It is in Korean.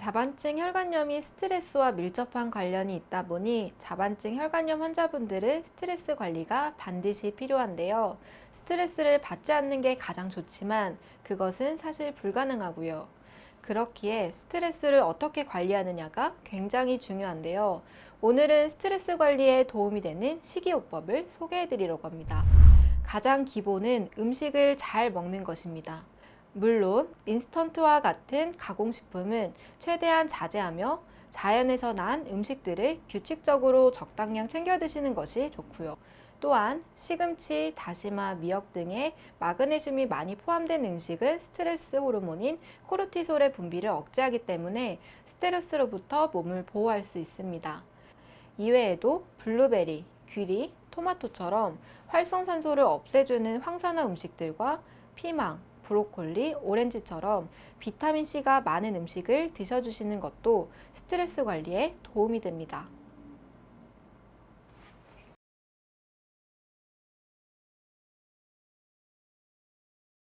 자반증 혈관염이 스트레스와 밀접한 관련이 있다 보니 자반증 혈관염 환자분들은 스트레스 관리가 반드시 필요한데요. 스트레스를 받지 않는 게 가장 좋지만 그것은 사실 불가능하고요. 그렇기에 스트레스를 어떻게 관리하느냐가 굉장히 중요한데요. 오늘은 스트레스 관리에 도움이 되는 식이요법을 소개해 드리려고 합니다. 가장 기본은 음식을 잘 먹는 것입니다. 물론 인스턴트와 같은 가공식품은 최대한 자제하며 자연에서 난 음식들을 규칙적으로 적당량 챙겨 드시는 것이 좋고요. 또한 시금치, 다시마, 미역 등의 마그네슘이 많이 포함된 음식은 스트레스 호르몬인 코르티솔의 분비를 억제하기 때문에 스트레스로부터 몸을 보호할 수 있습니다. 이외에도 블루베리, 귀리, 토마토처럼 활성산소를 없애주는 황산화 음식들과 피망, 브로콜리, 오렌지처럼 비타민C가 많은 음식을 드셔주시는 것도 스트레스 관리에 도움이 됩니다.